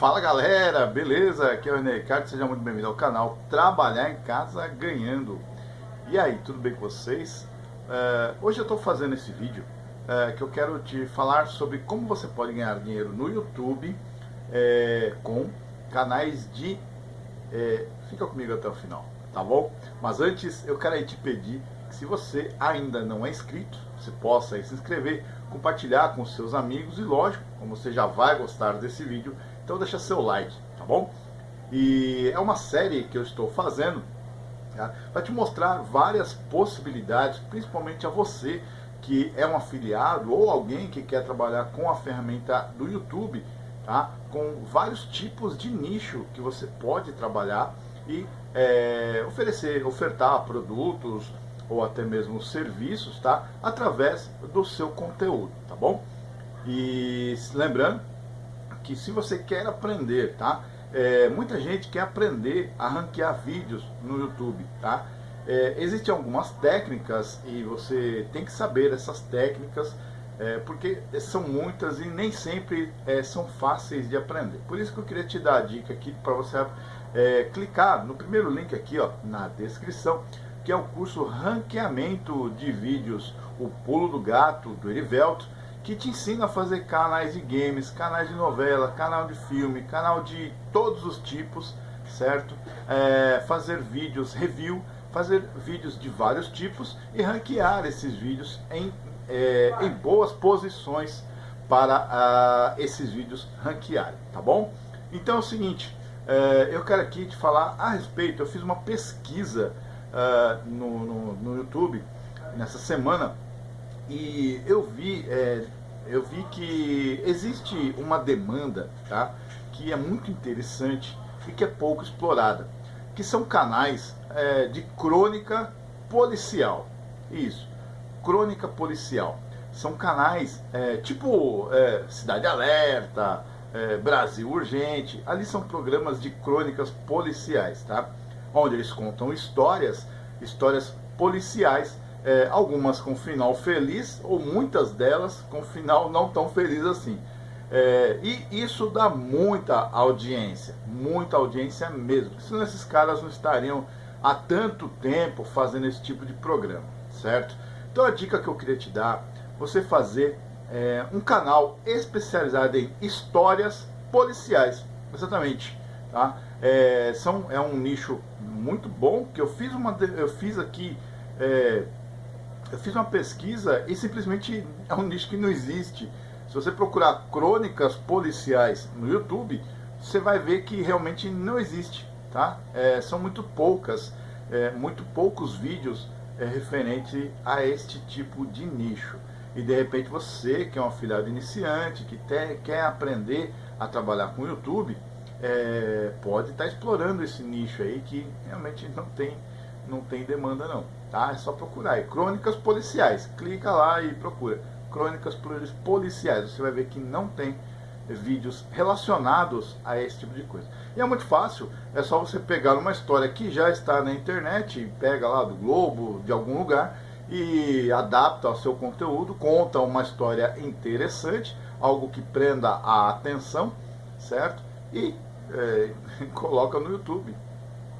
Fala galera, beleza? Aqui é o René Ricardo, seja muito bem-vindo ao canal Trabalhar em Casa Ganhando. E aí, tudo bem com vocês? Uh, hoje eu estou fazendo esse vídeo uh, que eu quero te falar sobre como você pode ganhar dinheiro no YouTube uh, com canais de... fica comigo até o final, tá bom? Mas antes eu quero te pedir que se você ainda não é inscrito, você possa se inscrever, compartilhar com seus amigos e lógico, como você já vai gostar desse vídeo, então deixa seu like, tá bom? E é uma série que eu estou fazendo tá? para te mostrar várias possibilidades, principalmente a você que é um afiliado ou alguém que quer trabalhar com a ferramenta do YouTube, tá? com vários tipos de nicho que você pode trabalhar e é, oferecer, ofertar produtos ou até mesmo serviços, tá? Através do seu conteúdo, tá bom? E lembrando que se você quer aprender, tá? É, muita gente quer aprender a ranquear vídeos no YouTube, tá? É, existem algumas técnicas e você tem que saber essas técnicas é, porque são muitas e nem sempre é, são fáceis de aprender. Por isso que eu queria te dar a dica aqui para você é, clicar no primeiro link aqui ó, na descrição, que é o curso Ranqueamento de Vídeos, o Pulo do Gato, do Erivelto, que te ensina a fazer canais de games, canais de novela, canal de filme, canal de todos os tipos, certo? É, fazer vídeos review, fazer vídeos de vários tipos e ranquear esses vídeos em, é, em boas posições para uh, esses vídeos ranquearem, tá bom? Então é o seguinte, é, eu quero aqui te falar a respeito, eu fiz uma pesquisa uh, no, no, no YouTube nessa semana e eu vi, é, eu vi que existe uma demanda, tá? Que é muito interessante e que é pouco explorada, que são canais é, de crônica policial. Isso, crônica policial. São canais é, tipo é, Cidade Alerta, é, Brasil Urgente. Ali são programas de crônicas policiais, tá? Onde eles contam histórias, histórias policiais é, algumas com final feliz, ou muitas delas com final não tão feliz assim. É, e isso dá muita audiência, muita audiência mesmo. Senão esses caras não estariam há tanto tempo fazendo esse tipo de programa, certo? Então a dica que eu queria te dar, você fazer é, um canal especializado em histórias policiais, exatamente, tá? É, são, é um nicho muito bom que eu fiz uma, eu fiz aqui é, eu fiz uma pesquisa e simplesmente é um nicho que não existe. Se você procurar crônicas policiais no YouTube, você vai ver que realmente não existe. Tá? É, são muito poucas, é, muito poucos vídeos é, referente a este tipo de nicho. E de repente você, que é um afiliado iniciante, que te, quer aprender a trabalhar com o YouTube, é, pode estar tá explorando esse nicho aí que realmente não tem, não tem demanda não tá? É só procurar aí, crônicas policiais, clica lá e procura, crônicas policiais, você vai ver que não tem vídeos relacionados a esse tipo de coisa. E é muito fácil, é só você pegar uma história que já está na internet, pega lá do Globo, de algum lugar, e adapta ao seu conteúdo, conta uma história interessante, algo que prenda a atenção, certo? E é, coloca no YouTube.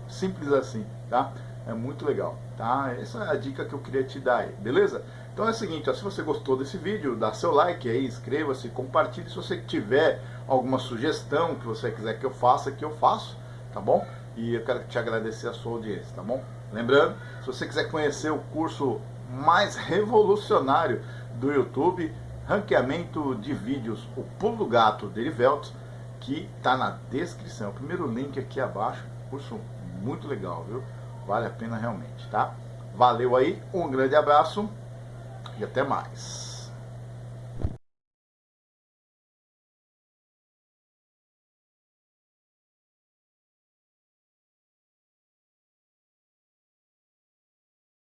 Simples assim, tá? É muito legal, tá? Essa é a dica que eu queria te dar aí, beleza? Então é o seguinte, ó, se você gostou desse vídeo, dá seu like aí, inscreva-se, compartilhe. Se você tiver alguma sugestão que você quiser que eu faça, que eu faço, tá bom? E eu quero te agradecer a sua audiência, tá bom? Lembrando, se você quiser conhecer o curso mais revolucionário do YouTube, ranqueamento de vídeos, o pulo do gato Deriveltos, que está na descrição, o primeiro link aqui abaixo, curso muito legal, viu? Vale a pena realmente, tá? Valeu aí, um grande abraço e até mais.